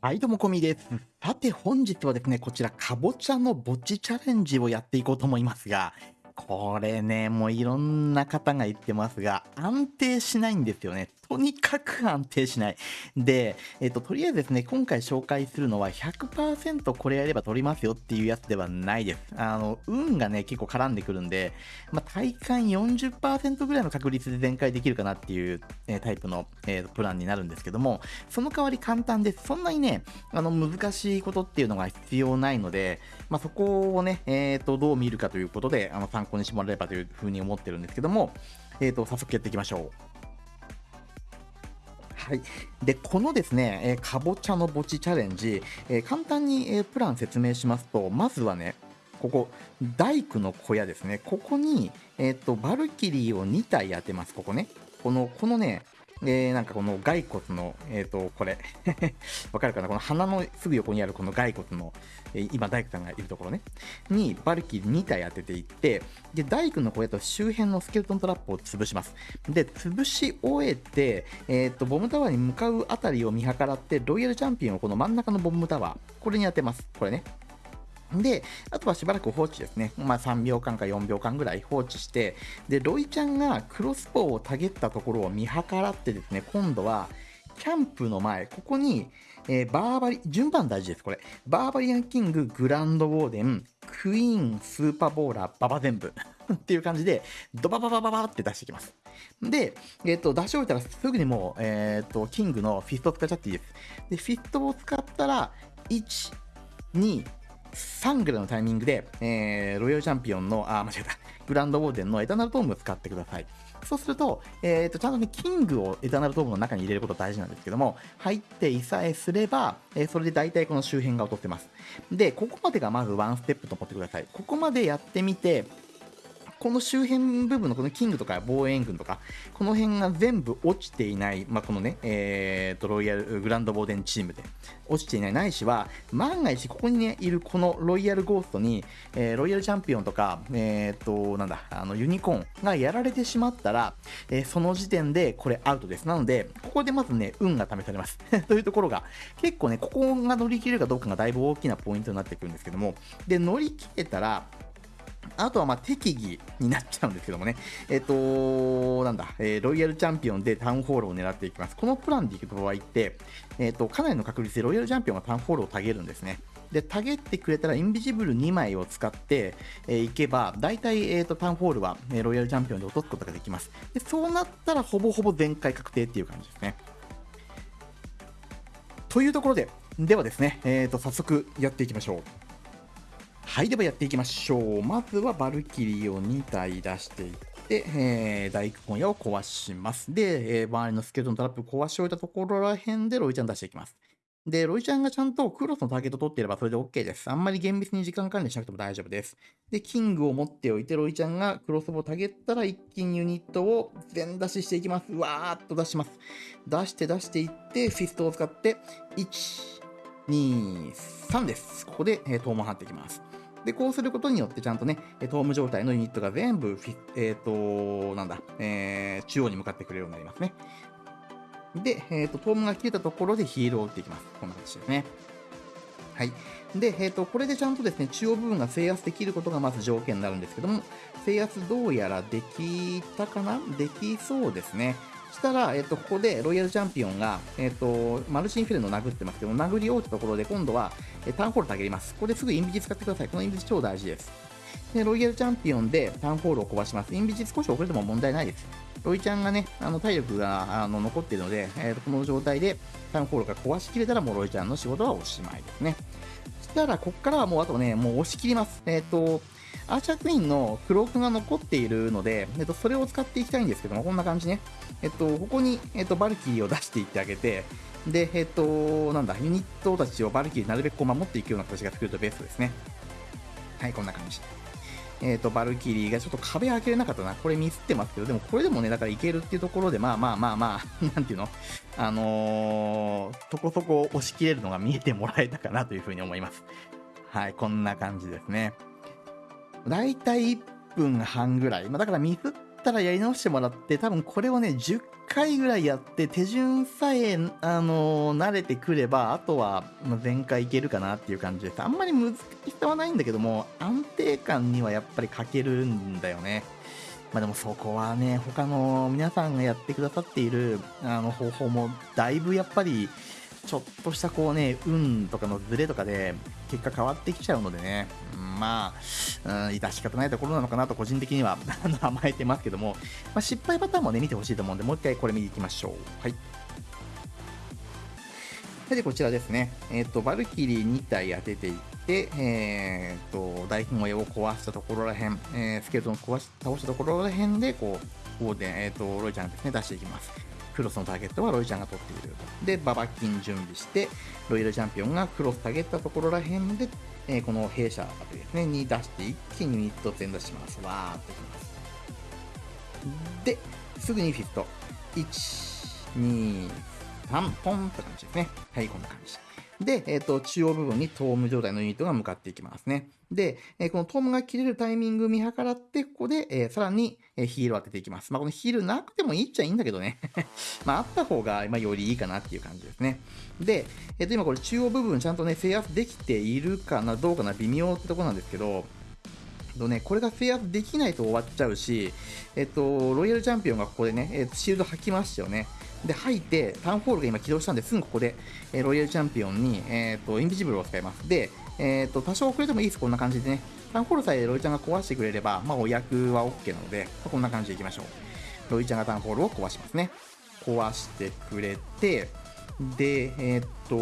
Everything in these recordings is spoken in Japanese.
はい、どうもこみです。さて本日はですね、こちらかぼちゃの墓地チャレンジをやっていこうと思いますが、これね、もういろんな方が言ってますが、安定しないんですよね。とにかく安定しない。で、えっと、とりあえずですね、今回紹介するのは100%これやれば取りますよっていうやつではないです。あの、運がね、結構絡んでくるんで、まあ、体感40%ぐらいの確率で全開できるかなっていう、えータイプの、えープランになるんですけども、その代わり簡単です。そんなにね、あの、難しいことっていうのが必要ないので、まあ、そこをね、えっ、と、どう見るかということで、あの、参考にしてもらえればというふうに思ってるんですけども、えっ、と、早速やっていきましょう。はい。で、このですね、えーかぼちゃの墓地チャレンジ、えー簡単に、えープラン説明しますと、まずはね、ここ、大工の小屋ですね。ここに、えっ、と、バルキリーを2体当てます。ここね。この、このね、えーなんかこの骸骨の、えっ、と、これ、わかるかな？この鼻のすぐ横にあるこの骸骨の、えー今、大工さんがいるところね、にバルキリー2体当てていって、で、大工の小屋と周辺のスケルトントラップを潰します。で、潰し終えて、えっ、と、ボムタワーに向かうあたりを見計らって、ロイヤルチャンピオンをこの真ん中のボムタワー、これに当てます。これね。で、あとはしばらく放置ですね。まあ3秒間か4秒間ぐらい放置して、で、ロイチャンがクロスボウをタゲったところを見計らってですね、今度は、キャンプの前、ここに、えーバーバリ、順番大事です、これ。バーバリアンキング、グランドウォーデン、クイーン、スーパーボーラー、ババ全部。っていう感じで、ドバババババって出していきます。で、えっ、と、出し終えたらすぐにもう、えっ、と、キングのフィストを使っちゃっていいです。で、フィストを使ったら、1、2、3ぐらいのタイミングで、えーロイヤルチャンピオンの、あ、間違えた、グランドウォーデンのエターナルトームを使ってください。そうすると、えーと、ちゃんとね、キングをエターナルトームの中に入れること大事なんですけども、入っていさえすれば、えーそれで大体この周辺が劣ってます。で、ここまでがまずワンステップと思ってください。ここまでやってみて、この周辺部分のこのキングとか防衛軍とか、この辺が全部落ちていない、まあ、このね、えーと、ロイヤル、グランドボーデンチームで落ちていないないしは、万が一ここにね、いるこのロイヤルゴーストに、えーロイヤルチャンピオンとか、えーと、なんだ、あの、ユニコーンがやられてしまったら、えーその時点でこれアウトです。なので、ここでまずね、運が試されます。というところが、結構ね、ここが乗り切れるかどうかがだいぶ大きなポイントになってくるんですけども、で、乗り切れたら、あとはまあ適宜になっちゃうんですけどもね、えっ、となんだ、えーロイヤルチャンピオンでタウンホールを狙っていきます。このプランでいく場合って、えっ、と、かなりの確率でロイヤルチャンピオンがタウンホールをたげるんですね。で、たげってくれたら、インビジブル2枚を使って、えーいけば、大体、えっ、と、タウンホールは、えーロイヤルチャンピオンで落とすことができます。で、そうなったら、ほぼほぼ全開確定っていう感じですね。というところで、ではですね、えっ、と、早速やっていきましょう。はい、ではやっていきましょう。まずはバルキリーを2体出していって、えー、大工小屋を壊します。で、えー周りのスケルトントラップ壊し終えたところら辺でロイちゃん出していきます。で、ロイちゃんがちゃんとクロスのターゲット取っていればそれで OK です。あんまり厳密に時間管理しなくても大丈夫です。で、キングを持っておいて、ロイちゃんがクロスボウをタゲったら一気にユニットを全出ししていきます。わーっと出します。出して出していって、フィストを使って、1、2、3です。ここで、えー、トーマン張っていきます。で、こうすることによってちゃんとね、トーム状態のユニットが全部、えっ、と、なんだ、えー中央に向かってくれるようになりますね。で、えっ、と、トームが切れたところでヒールを打っていきます。こんな形ですね。はい。で、えっ、と、これでちゃんとですね、中央部分が制圧できることがまず条件になるんですけども、制圧どうやらできたかな？できそうですね。したら、えっ、と、ここでロイヤルチャンピオンが、えっ、と、マルチインフェルノ殴ってますけど、殴り終えたところで今度は、えタウンホールたげります。ここですぐインビジ使ってください。このインビジ超大事です。で、ロイヤルチャンピオンでタウンホールを壊します。インビジ少し遅れても問題ないです。ロイちゃんがね、あの体力があの残っているので、えーとこの状態でタウンホールが壊しきれたら、もうロイちゃんの仕事はおしまいですね。そしたら、こっからはもうあとね、もう押し切ります。えっ、と、アーチャークイーンのクロークが残っているので、えっと、それを使っていきたいんですけども、こんな感じね。えっと、ここに、えっと、バルキリーを出していってあげて、で、えっと、なんだ、ユニットたちをバルキリーなるべくこう守っていくような形が作るとベストですね。はい、こんな感じ。えっ、と、バルキリーがちょっと壁開けれなかったな。これミスってますけど、でもこれでもね、だからいけるっていうところで、まあまあまあまあ、なんていうの？あのー、そこそこ押し切れるのが見えてもらえたかなというふうに思います。はい、こんな感じですね。だいたい1分半ぐらい。まあ、だからミスったらやり直してもらって、多分これをね、10回ぐらいやって、手順さえ、あの慣れてくれば、あとは、まあ全開いけるかなっていう感じです。あんまり難しさはないんだけども、安定感にはやっぱり欠けるんだよね。まあでもそこはね、他の皆さんがやってくださっているあの方法も、だいぶやっぱり、ちょっとしたこうね、運とかのズレとかで結果変わってきちゃうのでね、まあ、うん、致し方ないところなのかなと個人的には 甘えてますけども、まあ、失敗パターンもね、見てほしいと思うんで、もう一回これ見に行きましょう。はい。で、こちらですね。えっ、と、バルキリー2体当てていって、えっ、と、大本親を壊したところらへん、えースケルトンを壊し倒したところらへんで、こう、オーデン、えっ、と、ロイちゃんですね、出していきます。クロスのターゲットはロイちゃんが取っていると。で、ババキン準備して、ロイヤルチャンピオンがクロス下げたところらへんで、えーこの弊社あたりですね、に出して一気にユニット全出します。わーっときます。で、すぐにフィット。1、2、3、ポンって感じですね。はい、こんな感じ。で、えっ、と、中央部分にトーム状態のユニットが向かっていきますね。で、えこのトームが切れるタイミング見計らって、ここで、えーさらに、えヒールを当てていきます。まあ、このヒールなくてもいいっちゃいいんだけどね。まあ、あった方が、まあ、よりいいかなっていう感じですね。で、えっ、と、今これ中央部分ちゃんとね、制圧できているかな、どうかな、微妙ってとこなんですけど、とね、これが制圧できないと終わっちゃうし、えっと、ロイヤルチャンピオンがここでね、えっとシールド吐きましたよね。で、吐いて、タウンホールが今起動したんで、すぐここで、えーロイヤルチャンピオンに、えっと、インビジブルを使います。で、えっと、多少遅れてもいいです、こんな感じでね。タウンホールさえロイちゃんが壊してくれれば、まあ、お役は OK なので、まこんな感じでいきましょう。ロイちゃんがタウンホールを壊しますね。壊してくれて、で、えっと、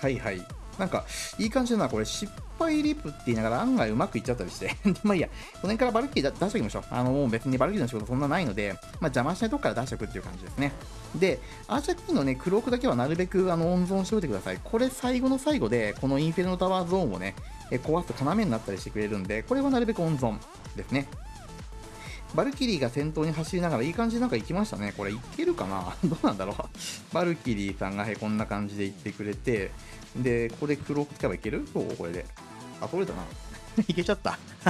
はいはい。なんか、いい感じだな。これ、失敗リップって言いながら案外うまくいっちゃったりして。まあいいや、この辺からバルキリー出しておきましょう。あの、もう別にバルキリーの仕事そんなないので、まあ邪魔しないとこから出しておくっていう感じですね。で、アーチャーキーのね、クロークだけはなるべくあの温存しておいてください。これ最後の最後で、このインフェルノタワーゾーンをね、え壊すと要になったりしてくれるんで、これはなるべく温存ですね。バルキリーが先頭に走りながらいい感じでなんか行きましたね。これいけるかな？どうなんだろうバルキリーさんが、はい、こんな感じで行ってくれて、で、ここでクローク使えばいける？そう？これで。あ、取れたな。いけちゃった。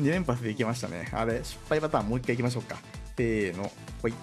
2連発でいけましたね。あれ、失敗パターンもう一回行きましょうか。せーの。ほい。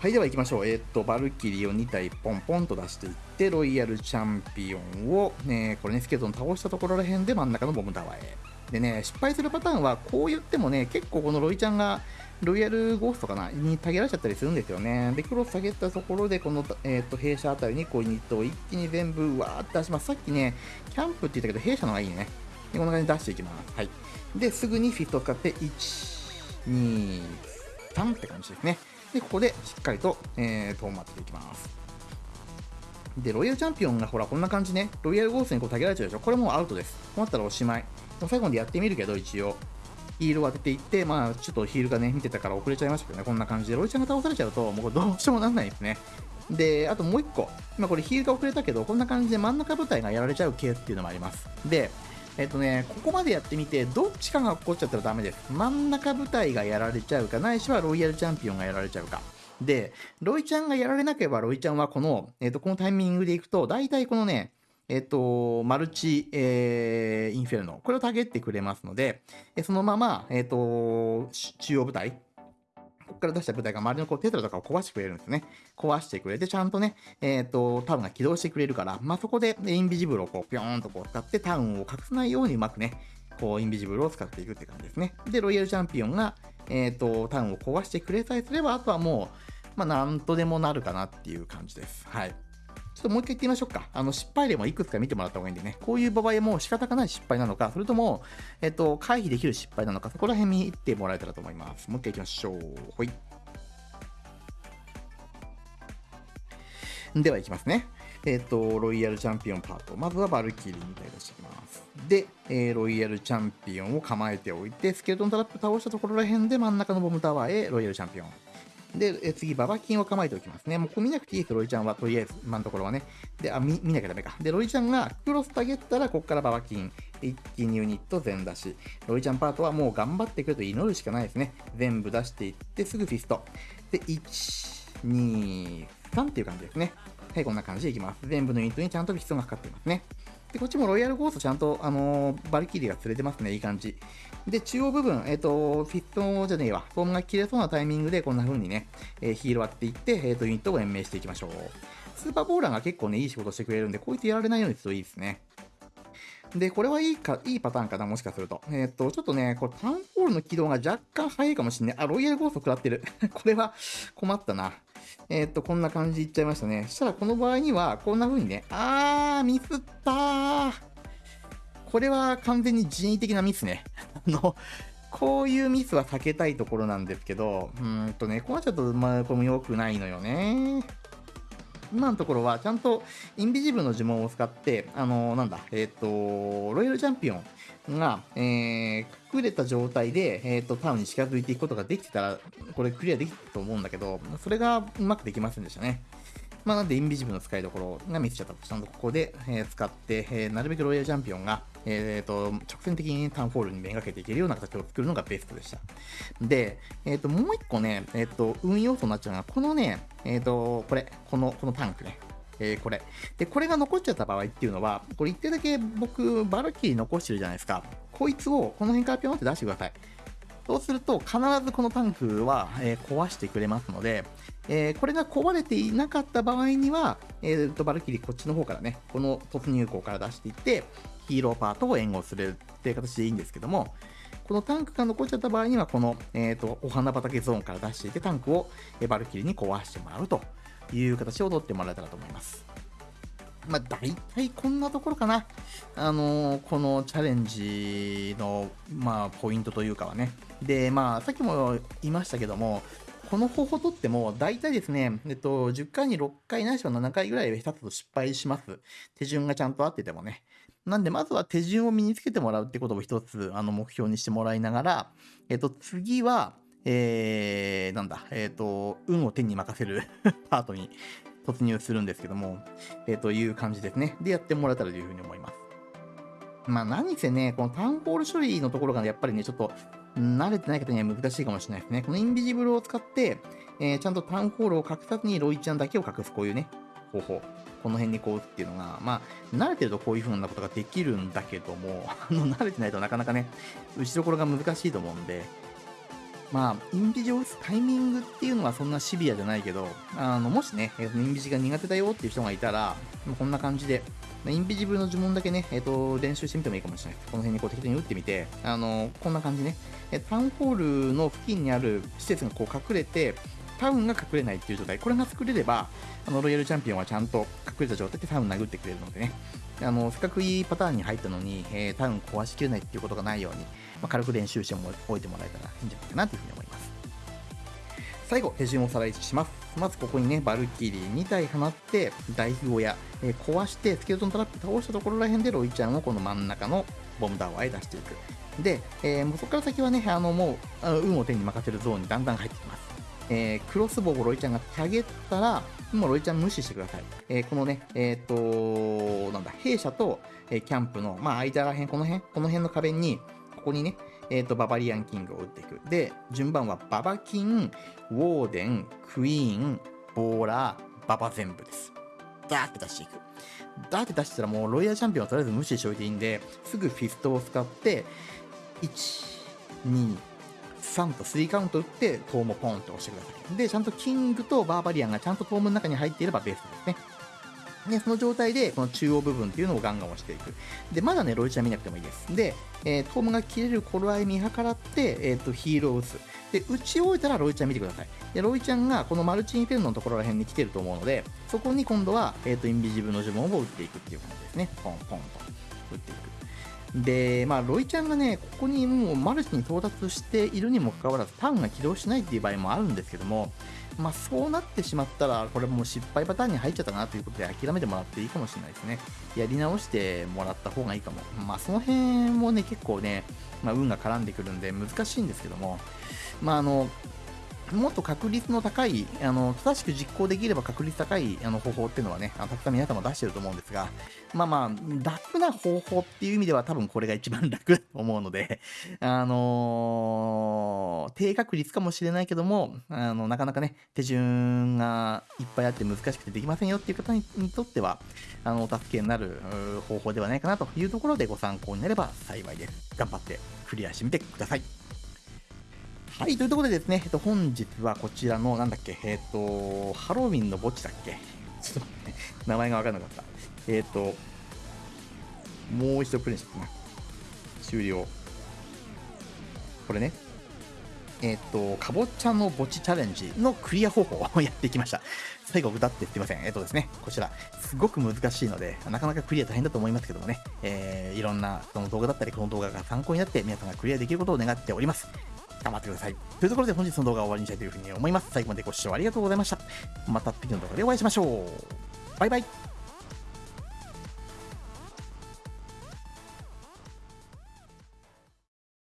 はい、では行きましょう。えーっと、バルキリーを2体ポンポンと出していって、ロイヤルチャンピオンを、ね、これね、スケルトン倒したところらへんで真ん中のボムタワーへ。でね、失敗するパターンは、こう言ってもね、結構このロイちゃんが、ロイヤルゴーストかな？に下げられちゃったりするんですよね。で、クロス下げたところで、この、えーっと、弊社あたりにこうユニットを一気に全部、わーって出します。さっきね、キャンプって言ったけど、弊社の方がいいね。で、こんな感じで出していきます。はい。で、すぐにフィットを使って、1、2、3って感じですね。で、ここでしっかりと、えー、トーマっていきます。で、ロイヤルチャンピオンがほら、こんな感じね、ロイヤルゴーストにこう、下げられちゃうでしょ。これもうアウトです。こうなったらおしまい。最後までやってみるけど、一応。ヒールを当てていって、まあ、ちょっとヒールがね、見てたから遅れちゃいましたけどね、こんな感じで、ロイちゃんが倒されちゃうと、もうどうしようもなんないですね。で、あともう一個、今これヒールが遅れたけど、こんな感じで真ん中部隊がやられちゃうケースっていうのもあります。で、えっとね、ここまでやってみて、どっちかが起こっちゃったらダメです。真ん中部隊がやられちゃうか、ないしはロイヤルチャンピオンがやられちゃうか。で、ロイちゃんがやられなければ、ロイちゃんはこの、えっと、このタイミングでいくと、大体このね、えっと、マルチ、えーインフェルノ、これをターゲってくれますので、えそのまま、えっと、中央部隊、ここから出した部隊が周りのこうテトラとかを壊してくれるんですね。壊してくれて、ちゃんとね、えっ、と、タウンが起動してくれるから、まあ、そこでインビジブルをこう、ぴょーんとこう使ってタウンを隠さないようにうまくね、こう、インビジブルを使っていくって感じですね。で、ロイヤルチャンピオンが、えっ、と、タウンを壊してくれさえすれば、あとはもう、まあ、なんとでもなるかなっていう感じです。はい。ちょっともう一回言ってみましょうか。あの、失敗例もいくつか見てもらった方がいいんでね。こういう場合も仕方がない失敗なのか、それとも、えっ、と、回避できる失敗なのか、そこら辺見てもらえたらと思います。もう一回行きましょう。ほい。では行きますね。えっ、と、ロイヤルチャンピオンパート。まずはバルキリーみたい出していきます。で、えーロイヤルチャンピオンを構えておいて、スケルトントラップ倒したところら辺で真ん中のボムタワーへロイヤルチャンピオン。で、え次、ババキンを構えておきますね。もうこれ見なくていいです、ロイちゃんは。とりあえず、今のところはね。で、あ、見見なきゃダメか。で、ロイちゃんがクロスタゲったら、ここからババキン。一気にユニット全出し。ロイちゃんパートはもう頑張ってくると祈るしかないですね。全部出していって、すぐフィスト。で、1、2、3っていう感じですね。はい、こんな感じでいきます。全部のユニットにちゃんとフィストがかかっていますね。で、こっちもロイヤルゴーストちゃんと、あのー、バルキリーが釣れてますね、いい感じ。で、中央部分、えっ、ー、と、フィットじゃねえわ、フォームが切れそうなタイミングで、こんな風にね、えー、ヒール割っていって、えっ、と、ユニットを延命していきましょう。スーパーボーラーが結構ね、いい仕事してくれるんで、こいってやられないようにするといいですね。で、これはいいか、いいパターンかな、もしかすると。えっ、と、ちょっとね、これタウンホールの起動が若干早いかもしんない。あ、ロイヤルゴースト食らってる。これは困ったな。えっ、と、こんな感じでいっちゃいましたね。そしたらこの場合には、こんな風にね、あー、ミスったー。これは完全に人為的なミスね。あの、こういうミスは避けたいところなんですけど、うんとね、ここはちゃっと、まあ、これも良くないのよね。今のところはちゃんとインビジブルの呪文を使って、あのー、なんだ、えっ、ー、と、ロイヤルチャンピオンが、えー、隠れた状態で、えっ、ー、と、タウンに近づいていくことができてたら、これクリアできたと思うんだけど、それがうまくできませんでしたね。まあ、なんで、インビジブルの使いどころが見せちゃったと。ちゃんとここで、えー、使って、えー、なるべくロイヤルチャンピオンが、えーと、直線的にタウンホールにめがけていけるような形を作るのがベストでした。で、え、ー、と、もう一個ね、え、ー、と、運要素になっちゃうのは、このね、え、ー、と、これ、この、このタンクね。えー、これ。で、これが残っちゃった場合っていうのは、これ一定だけ僕、バルキリー残してるじゃないですか。こいつをこの辺からピョンって出してください。そうすると、必ずこのタンクは、え、壊してくれますので、え、これが壊れていなかった場合には、えー、とバルキリーこっちの方からね、この突入口から出していって、ヒーローパートを援護するっていう形でいいんですけども、このタンクが残っちゃった場合には、この、えーと、お花畑ゾーンから出していて、タンクをバルキリーに壊してもらうという形を取ってもらえたらと思います。まあ、大体こんなところかな。あのー、このチャレンジの、まあ、ポイントというかはね。で、まあ、さっきも言いましたけども、この方法とっても、大体ですね、えっと、10回に6回ないしは7回ぐらい下手すと失敗します。手順がちゃんと合っててもね。なんで、まずは手順を身につけてもらうってことを一つ、あの、目標にしてもらいながら、えっと、次は、えー、なんだ、えっ、と、運を手に任せる パートに突入するんですけども、えー、という感じですね。で、やってもらえたらというふうに思います。まあ、何せね、このタウンホール処理のところがやっぱりね、ちょっと、慣れてない方には難しいかもしれないですね。このインビジブルを使って、えー、ちゃんとタウンホールを隠さずにロイちゃんだけを隠す、こういうね、方法。この辺にこう打つっていうのが、まあ、慣れてるとこういう風なことができるんだけども、あの、慣れてないとなかなかね、打ちどころが難しいと思うんで、まあ、インビジを打つタイミングっていうのはそんなシビアじゃないけど、あの、もしね、インビジが苦手だよっていう人がいたら、こんな感じで、インビジブルの呪文だけね、えっ、ー、と、練習してみてもいいかもしれない。この辺にこう適当に打ってみて、あの、こんな感じね、タウンホールの付近にある施設がこう隠れて、タウンが隠れないっていう状態、これが作れれば、あのロイヤルチャンピオンはちゃんと隠れた状態でタウン殴ってくれるのでね、あのせっかくいいパターンに入ったのに、えー、タウン壊しきれないっていうことがないように、まあ、軽く練習しておいてもらえたらいいんじゃないかなというふうに思います。最後、手順をおさらいします。まずここにね、バルキリー2体放って、大富豪や、えー、壊して、スケルトントラップ倒したところら辺でロイちゃんをこの真ん中のボムタワーへ出していく。で、えー、もうそこから先はね、あのもう、運を天に任せるゾーンにだんだん入ってきます。えー、クロスボウをロイちゃんがタゲったら、もうロイちゃん無視してください。えー、このね、えっ、と、なんだ、兵舎と、えー、キャンプの、まあ、間らへん、この辺、この辺の壁に、ここにね、えっ、と、ババリアンキングを打っていく。で、順番はババキン、ウォーデン、クイーン、ボーラー、ババ全部です。ダーって出していく。ダーって出したらもうロイヤルチャンピオンはとりあえず無視しておいていいんで、すぐフィストを使って、1、2、3と3カウント打って、トームをポンと押してください。で、ちゃんとキングとバーバリアンがちゃんとトームの中に入っていればベーストですね。で、その状態で、この中央部分っていうのをガンガン押していく。で、まだね、ロイちゃん見なくてもいいです。で、えー、トームが切れる頃合い見計らって、えっ、ー、と、ヒールを打つ。で、打ち終えたらロイちゃん見てください。で、ロイちゃんがこのマルチインフェルノのところら辺に来てると思うので、そこに今度は、えっ、ー、と、インビジブルの呪文を打っていくっていう感じですね。ポンポンと打っていく。で、まあ、ロイちゃんがね、ここにもうマルチに到達しているにもかかわらず、タウンが起動しないっていう場合もあるんですけども、まあ、そうなってしまったら、これもう失敗パターンに入っちゃったかなということで諦めてもらっていいかもしれないですね。やり直してもらった方がいいかも。まあ、その辺もね、結構ね、まあ、運が絡んでくるんで難しいんですけども、まあ、あの、もっと確率の高い、あの正しく実行できれば確率高いあの方法っていうのはね、たくさん皆様出してると思うんですが、まあまあ、楽な方法っていう意味では多分これが一番楽と思うので、あのー低確率かもしれないけども、あのなかなかね、手順がいっぱいあって難しくてできませんよっていう方にとっては、あのお助けになる方法ではないかなというところでご参考になれば幸いです。頑張ってクリアしてみてください。はい、というところでですね、えっと、本日はこちらの、なんだっけ、えっと、ハロウィンの墓地だっけ？ちょっと待って、名前がわからなかった。えっと、もう一度プレイしちゃったな。終了。これね、えっと、かぼちゃの墓地チャレンジのクリア方法をやっていきました。最後、歌ってすいません。えっとですね、こちら、すごく難しいので、なかなかクリア大変だと思いますけどもね、えー、いろんなその動画だったり、この動画が参考になって、皆さんがクリアできることを願っております。頑張ってください。というところで本日の動画を終わりにしたいというふうに思います。最後までご視聴ありがとうございました。また次の動画でお会いしましょう。バイバイ。